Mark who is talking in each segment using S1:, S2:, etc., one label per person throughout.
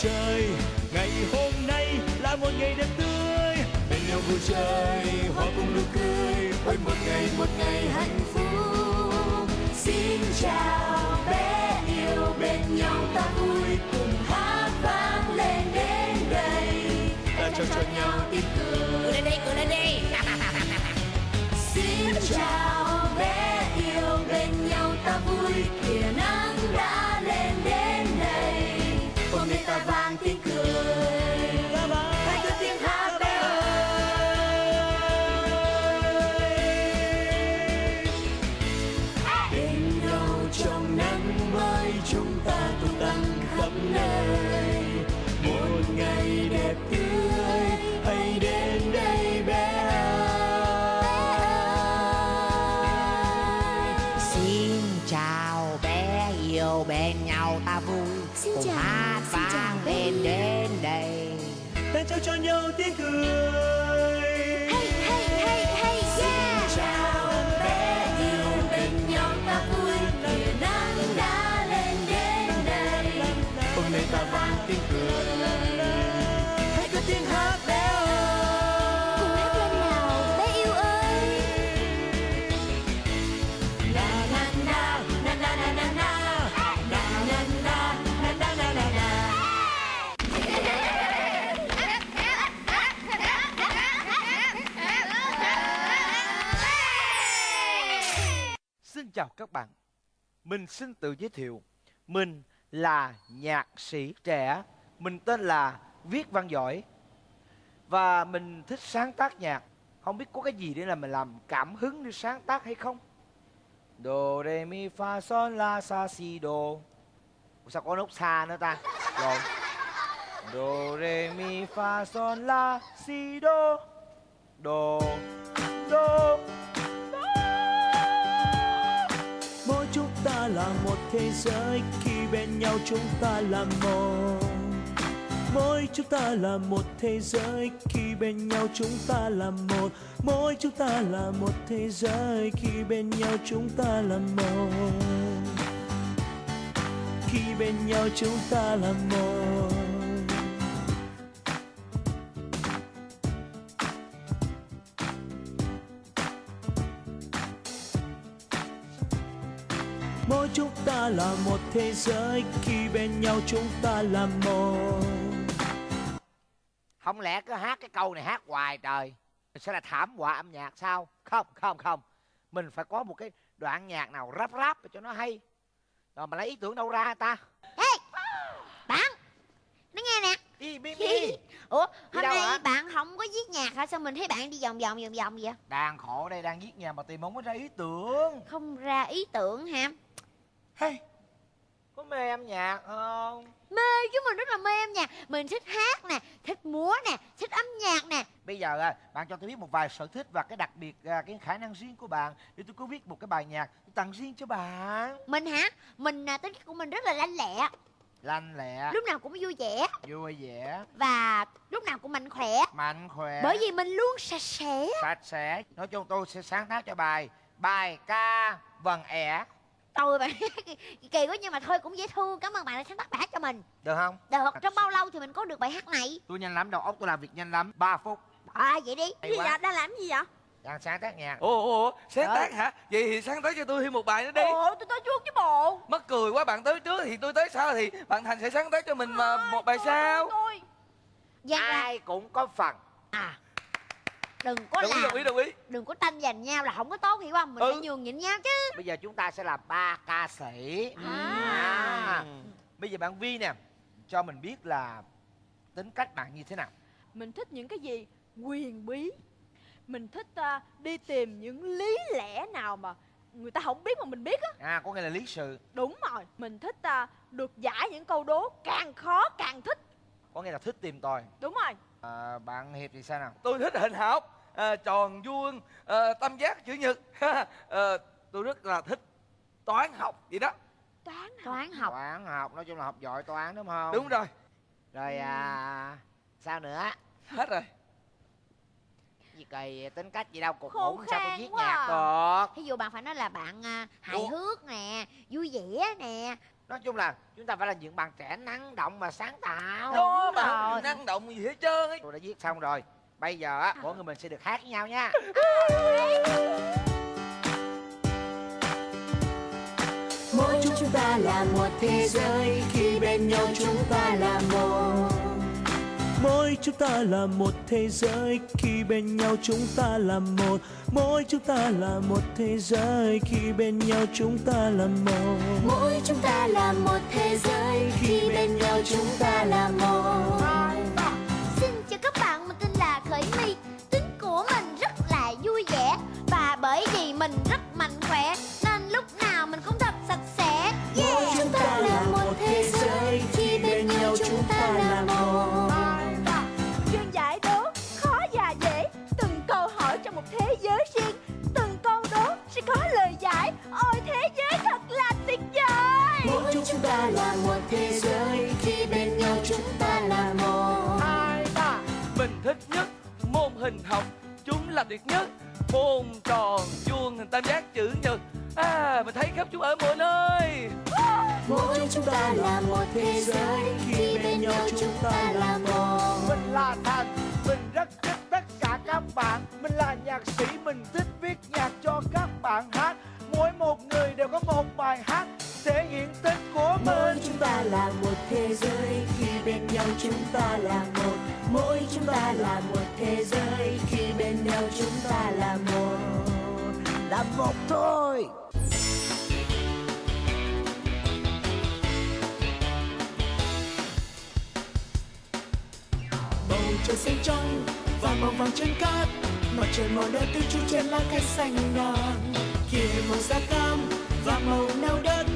S1: trời. Ngày hôm nay là một ngày đẹp tươi. Bên nhau vui chơi, hoa cùng nụ cười. Ôi một ngày một ngày hạnh phúc.
S2: Xin chào.
S1: Cho nhau
S2: tiếng cười. Chào
S3: các bạn. Mình xin tự giới thiệu Mình là nhạc sĩ trẻ Mình tên là Viết Văn Giỏi. Và mình thích sáng tác nhạc. Không biết có cái gì để là mình làm cảm hứng để sáng tác hay không? Do, re, mi, fa, sol, la, sa, si, do. Ủa Sao có nốt sa nữa ta? Rồi. Do, re, mi, fa, sol, la, si, Do, do.
S1: Thế giới khi bên nhau chúng ta là một. Mỗi chúng ta là một thế giới khi bên nhau chúng ta là một. Mỗi chúng ta là một thế giới khi bên nhau chúng ta là một. Khi bên nhau chúng ta là một. Mỗi chúng ta là một thế giới khi bên nhau chúng ta là một.
S3: Không lẽ cứ hát cái câu này hát hoài trời? Sẽ là thảm họa âm nhạc sao? Không không không. Mình phải có một cái đoạn nhạc nào rap rap cho nó hay. Rồi mà lấy ý tưởng đâu ra ta?
S4: Bạn Nó nghe nè.
S3: Đi mi mi
S4: Ủa hôm nay
S3: hả?
S4: bạn không có viết nhạc hả? Sao mình thấy bạn đi vòng vòng vòng vòng vậy?
S3: Đang khổ đây đang viết nhà mà tìm không có ra ý tưởng.
S4: Không ra ý tưởng hả
S3: hey, Có mê âm nhạc không?
S4: Mê chứ mình rất là mê âm nhạc. Mình thích hát nè Thích múa nè Thích âm nhạc nè.
S3: Bây giờ à, bạn cho tôi biết một vài sở thích và cái đặc biệt à, cái khả năng riêng của bạn để tôi có viết một cái bài nhạc tôi tặng riêng cho bạn.
S4: Mình hả? Mình à, tính cách của mình rất là lanh lẹ.
S3: Lanh lẹ,
S4: Lúc nào cũng vui vẻ.
S3: Vui vẻ,
S4: Và lúc nào cũng mạnh khỏe.
S3: Mạnh khỏe.
S4: Bởi vì mình luôn sạch sẽ.
S3: Sạch sẽ. Nói chung tôi sẽ sáng tác cho bài bài ca vần ẻ
S4: Tôi bạn kỳ quá nhưng mà thôi cũng dễ thương. Cảm ơn bạn đã sáng tác bài hát cho mình.
S3: Được không?
S4: Được trong bao lâu thì mình có được bài hát này?
S3: Tôi nhanh lắm đầu óc tôi làm việc nhanh lắm. 3 phút.
S4: À vậy đi.
S3: Hay quá.
S4: Đang làm gì vậy?
S3: Đang sáng tác nhạc.
S5: Ủa, ủa, sáng
S3: Ờ.
S5: tác hả? Vậy thì sáng tác cho tôi thêm một bài nữa đi.
S4: Ủa tôi tới trước chứ bộ.
S5: Mắc cười quá, bạn tới trước thì tôi tới sau Thì bạn Thành sẽ sáng tác cho mình mà một bài sau
S4: tôi Giang ra
S3: ai cũng có phần.
S4: À đừng có
S5: Đồng ý,
S4: làm.
S5: đồng ý, đồng ý.
S4: Đừng có tranh giành nhau là không có tốt hiểu không? Mình
S5: Ừ.
S4: phải nhường nhịn nhau chứ.
S3: Bây giờ chúng ta sẽ là ba ca sĩ.
S4: À.
S3: bây giờ bạn vi nè cho mình biết là tính cách bạn như thế nào.
S6: Mình thích những cái gì? Quyền bí. Mình thích à, đi tìm những lý lẽ nào mà người ta không biết mà mình biết á.
S3: À có nghĩa là lý sự.
S6: Đúng rồi. Mình thích à, được giải những câu đố càng khó càng thích.
S3: Có nghĩa là thích tìm tòi.
S6: Đúng rồi.
S3: À, bạn hiệp thì sao nào?
S5: Tôi thích hình học à, Tròn, vuông, à, tam giác, chữ nhật. À, Tôi rất là thích toán học vậy đó.
S6: Toán hả?
S4: toán học.
S3: Toán học nói chung là học giỏi toán đúng không?
S5: Đúng rồi,
S3: rồi à sao nữa?
S5: Hết rồi.
S3: Gì kỳ tính cách gì đâu cục
S6: Khô
S3: ngủ sao tôi viết
S6: quá
S3: nhạc
S6: à.
S3: được.
S4: Thí dụ bạn phải nói là bạn à, hài
S5: Ủa?
S4: hước nè vui vẻ nè.
S3: Nói chung là chúng ta phải là những bạn trẻ năng động và sáng tạo.
S5: Đó mà không năng động gì hết trơn ấy.
S3: Tôi đã viết xong rồi bây giờ á mỗi người mình sẽ được hát với nhau nha.
S1: Mỗi chúng ta là một thế giới khi bên nhau chúng ta là một. Mỗi chúng ta là một thế giới khi bên nhau chúng ta là một. Mỗi chúng ta là một thế giới khi bên nhau chúng ta là một.
S2: Mỗi chúng ta là một thế giới khi bên nhau chúng ta là một
S5: thích
S3: viết nhạc cho các bạn hát. Mỗi một người đều có một bài hát thể hiện tình của
S1: mỗi
S3: mình
S1: chúng ta là một thế giới khi bên nhau chúng ta là một. Mỗi chúng ta là một thế giới khi bên nhau chúng ta là một.
S3: Là một thôi.
S1: Bầu trời xanh trong và màu vàng trên cát. Mặt trời màu đỏ tươi chút trên lá cây xanh ngàn. Kia màu da cam và màu nâu đất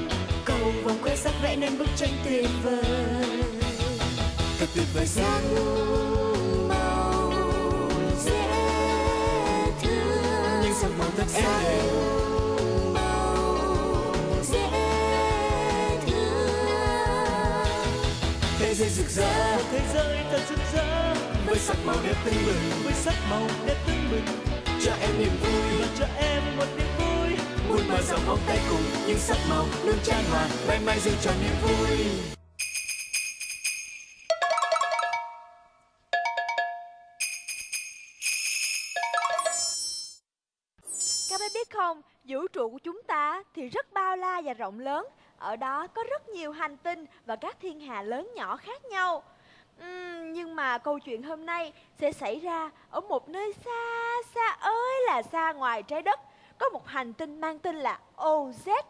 S1: cầu vòng khoe sắc vẽ nên bức tranh tuyệt vời. Thật tuyệt vời sao
S2: màu dễ thương.
S1: Những sắc màu thật
S2: dễ
S1: thế giới rực rỡ. Thế giới thật rực rỡ với sắc màu đẹp tưng bừng với sắc màu đẹp tưng bừng cho em niềm vui và cho em một niềm vui muốn mở rộng vòng tay cùng những sắc màu luôn tràn hòa mãi mãi giữ cho niềm vui
S6: Các bé biết không, vũ trụ của chúng ta thì rất bao la và rộng lớn. Ở đó có rất nhiều hành tinh và các thiên hà lớn nhỏ khác nhau. Ừm, nhưng mà câu chuyện hôm nay sẽ xảy ra ở một nơi xa xa ơi là xa ngoài trái đất. Có một hành tinh mang tên là OZ.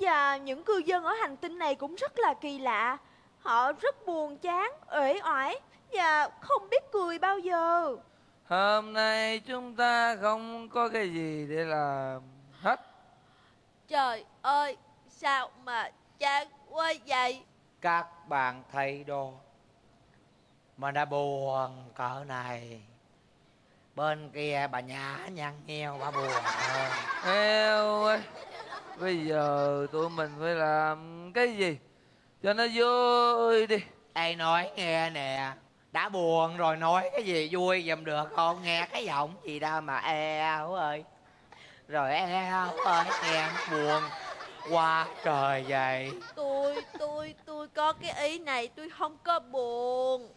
S6: Và những cư dân ở hành tinh này cũng rất là kỳ lạ. Họ rất buồn chán, uể oải và không biết cười bao giờ.
S5: hôm nay chúng ta không có cái gì để làm hết
S6: Trời ơi, sao mà chán quá vậy?
S3: các bạn thấy đó mà đã buồn cỡ này. Bên kia bà nhã nhăn nheo bà buồn hơn.
S5: Eo ơi Bây giờ tụi mình phải làm cái gì? Cho nó vui đi.
S3: Ê nói nghe nè. Đã buồn rồi nói cái gì vui giùm được không? Nghe cái giọng gì đâu mà eo ơi. Rồi eo ơi nghe buồn Quá trời vậy.
S6: Tôi, tôi, tôi có cái ý này tôi không có buồn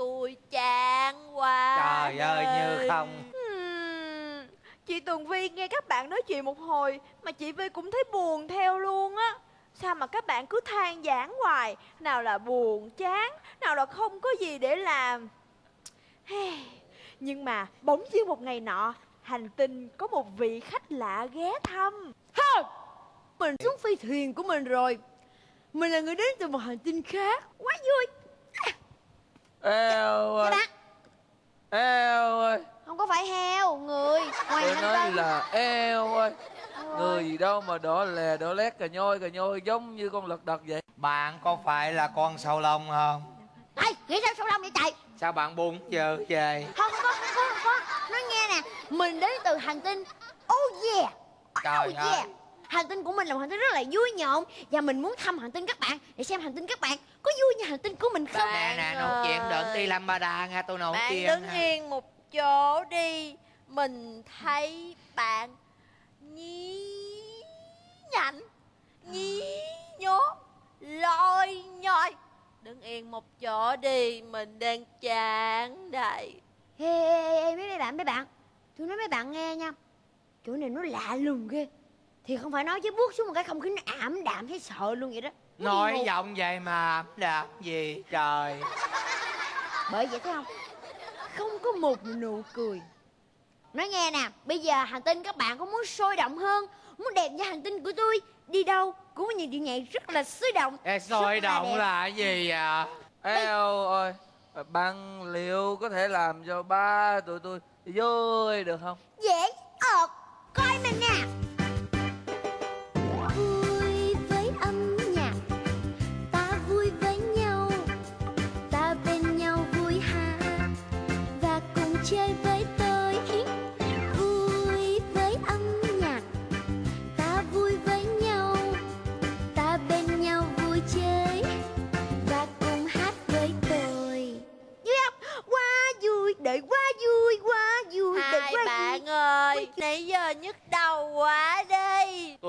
S6: Tôi chán quá
S3: Trời ơi như không.
S6: Ừm, Chị Tường Vi nghe các bạn nói chuyện một hồi Mà chị Vi cũng thấy buồn theo luôn á. Sao mà các bạn cứ than giảng hoài Nào là buồn chán Nào là không có gì để làm. Nhưng mà bỗng dưng một ngày nọ Hành tinh có một vị khách lạ ghé thăm.
S4: Mình xuống phi thuyền của mình rồi. Mình là người đến từ một hành tinh khác. Quá vui
S5: Eo ơi. Eo ơi.
S4: Không có phải heo, người. Ngoài
S5: Tôi nói là eo ơi. Người gì đâu mà đỏ lè đỏ lét cà nhoi cà nhoi giống như con lật đật vậy.
S3: Bạn có phải là con sâu lông không?
S4: Ê, nghĩ sao sâu lông vậy trời?
S3: Sao bạn buồn giờ về
S4: Không có, không có, không có Nói nghe nè. Mình đến từ hành tinh. Oh yeah.
S3: Trời
S4: Oh
S3: ơi.
S4: yeah Hành tinh của mình là một hành tinh rất là vui nhộn. Và mình muốn thăm hành tinh các bạn Để xem hành tinh các bạn có vui như hành tinh của mình không?
S3: Nè nè nói chuyện đừng đi lâm ba đa nha tôi nói
S6: Bạn
S3: chuyện
S6: đứng
S3: ha.
S6: yên một chỗ đi Mình thấy bạn nhí nhảnh Nhí nhố
S2: yên một chỗ đi Mình đang chán đây
S4: Ê, ê, ê, mấy bạn, mấy bạn. Tôi nói mấy bạn nghe nha. Chỗ này nó lạ lùng ghê Thì không phải nói chứ bước xuống một cái không khí nó ảm đạm thấy sợ luôn vậy đó. Nó
S3: nói giọng vậy mà làm gì trời.
S4: Bởi vậy thấy không? Không có một nụ cười. Nói nghe nè Bây giờ hành tinh các bạn có muốn sôi động hơn Muốn đẹp như hành tinh của tôi Đi đâu cũng có những điệu nhảy rất là sôi động
S3: Ê, sôi
S4: là
S3: động là cái gì vậy
S5: Eo ơi Bạn liệu có thể làm cho ba tụi tôi vui được không?
S4: Dễ. Ợt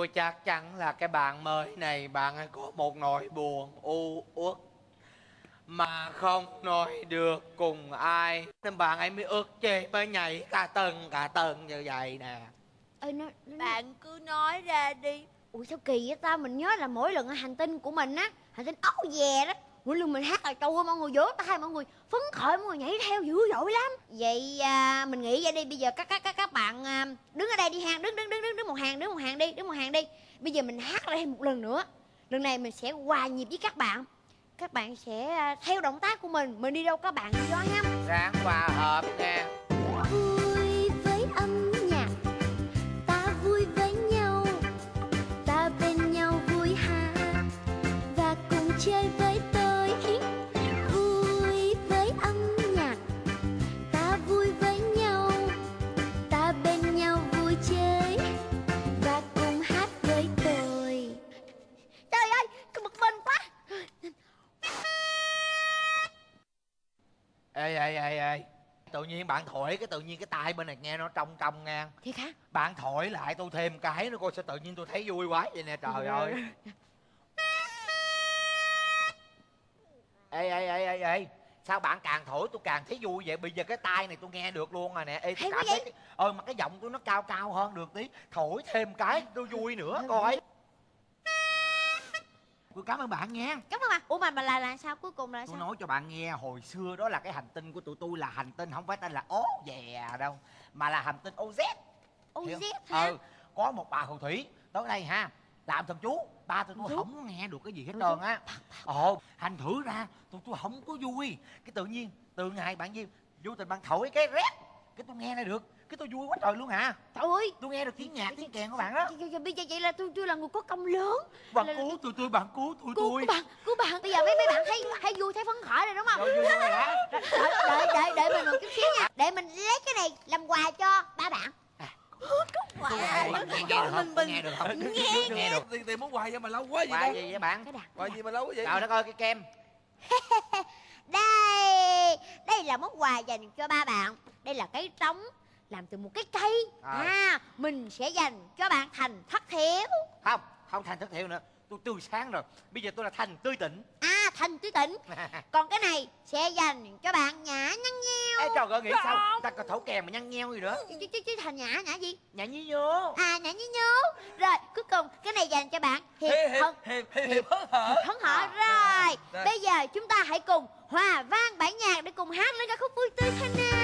S4: tôi
S3: chắc chắn là cái bạn mới này bạn ấy có một nỗi buồn u uất mà không nói được cùng ai. Nên bạn ấy mới ức chế mới nhảy cả tầng cả tầng như vậy nè.
S4: Ê, nó, nó,
S2: Bạn cứ nói ra đi.
S4: Ủa sao kỳ vậy ta? Mình nhớ là mỗi lần ở hành tinh của mình á Hành tinh ốc dè đó Mỗi lần mình hát là trâu ơi, mọi người vỗ tay Mọi người phấn khởi Mọi người nhảy theo dữ dội lắm. Vậy à, mình nghĩ vậy đi. Bây giờ các các các các bạn à, đứng ở đây đi hàng Đứng đứng đứng đứng đứng một hàng đứng một hàng đi Đứng một hàng đi. Bây giờ mình hát lại thêm một lần nữa. Lần này mình sẽ hòa nhịp với các bạn. Các bạn sẽ à, theo động tác của mình. Mình đi đâu các bạn đi đó ha.
S3: Ráng hòa hợp nha
S4: vui với âm nhạc. Ta vui với nhau. Ta bên nhau vui ha. Và cùng chơi
S3: ê ê ê ê. Tự nhiên bạn thổi cái tự nhiên cái tai bên này nghe nó trong trong ngang.
S4: Thiệt hả
S3: bạn thổi lại tôi thêm cái nữa coi sao tự nhiên tôi thấy vui quá vậy nè trời ơi. Ê ê ê ê ê. Sao bạn càng thổi tôi càng thấy vui vậy? Bây giờ cái tai này tôi nghe được luôn rồi nè. Ê tôi cảm thấy ờ mà cái giọng tôi nó cao cao hơn được tí. Thổi thêm cái tôi vui nữa coi tôi cảm ơn bạn nha.
S4: Cảm ơn bạn. Ủa mà mà là là sao? Cuối cùng là
S3: tôi
S4: sao?
S3: nói cho bạn nghe hồi xưa đó là cái hành tinh của tụi tôi là hành tinh không phải tên là ố dè đâu mà là hành tinh oz
S4: OZ hả?
S3: Ừ có một bà phù thủy. Tới đây ha làm thần chú. Ba tụi tôi không nghe được cái gì hết trơn á. Ồ thành thử ra tụi tôi không có vui. Cái tự nhiên từ ngày bạn gì vô tình bạn thổi cái rét cái tôi nghe ra được cái tôi vui quá trời luôn hả?
S4: Trời ơi.
S3: Tôi nghe được tiếng nhạc tiếng kèn của bạn đó.
S4: bây giờ vậy là tôi tôi là người có công lớn.
S3: Bạn
S4: là- là-
S3: cứu tụi tôi bạn cứu tụi
S4: cứu
S3: tôi.
S4: cứu bạn cứu bạn. Bây giờ mấy mấy bạn thấy thấy vui thấy phấn khởi rồi đúng không?
S3: Rồi, vui vui rồi hả?
S4: Đợi đợi đợi đợi mình một chút xíu nha. Để mình lấy cái này làm quà cho ba bạn.
S3: Tôi không? nghe được không? Tôi nghe được không? Nghe nghe được
S5: Tiền tiền muốn hoài vậy mà lâu quá vậy
S3: quà gì vậy bạn?
S5: Hoài gì mà lâu quá vậy?
S3: Trời đất ơi cái kem.
S4: Đây đây là món quà dành cho ba bạn. Đây là cái trống làm từ một cái cây.
S3: Rồi.
S4: à mình sẽ dành cho bạn thành thất thiếu
S3: không không thành thất thiệu nữa. Tôi tươi sáng rồi. Bây giờ tôi là thành tươi tỉnh
S4: à thành tươi tỉnh còn cái này sẽ dành cho bạn nhã nhăn nheo.
S3: Ê trời ơi nghĩ sao? Ta còn thấu kèm mà nhăn nheo gì nữa.
S4: Chứ chứ chứ thành nhã nhã gì?
S3: Nhả nhí nhố.
S4: À nhã nhí nhố. Rồi cuối cùng cái này dành cho bạn hiệp hân.
S5: Hiệp hiệp hớn hở
S4: hấn hở rồi
S5: À, Rồi.
S4: bây giờ chúng ta hãy cùng hòa vang bản nhạc để cùng hát lên ca khúc vui tươi thế nào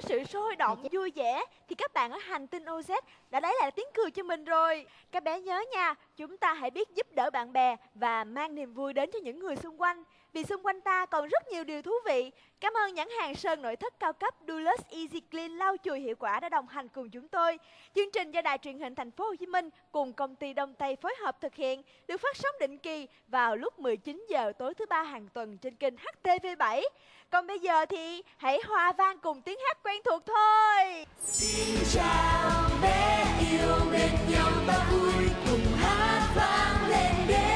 S6: sự sôi động vui vẻ thì các bạn ở hành tinh OZ đã lấy lại tiếng cười cho mình rồi. Các bé nhớ nha, chúng ta hãy biết giúp đỡ bạn bè và mang niềm vui đến cho những người xung quanh vì xung quanh ta còn rất nhiều điều thú vị. Cảm ơn nhãn hàng sơn nội thất cao cấp Dulux Easy Clean lau chùi hiệu quả đã đồng hành cùng chúng tôi. Chương trình do Đài truyền hình Thành phố Hồ Chí Minh cùng công ty Đông Tây phối hợp thực hiện, được phát sóng định kỳ vào lúc 19 giờ tối thứ ba hàng tuần trên kênh HTV7. Còn bây giờ thì hãy hòa vang cùng tiếng hát quen thuộc thôi.
S2: Xin chào bé yêu bên nhau ta vui cùng hát vang lên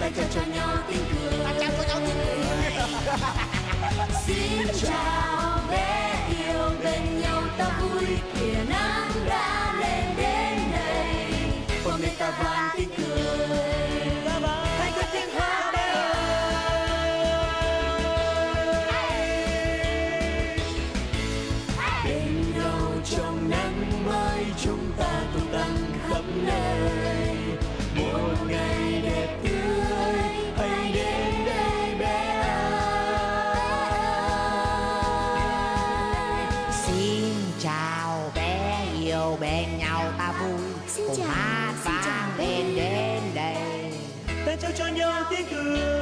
S2: đến đây ta trao cho nhau tiếng cười. Xin chào bé yêu bên nhau ta vui. Kìa nắng đã lên đến đây. Hôm nay ta vang tiếng cười hát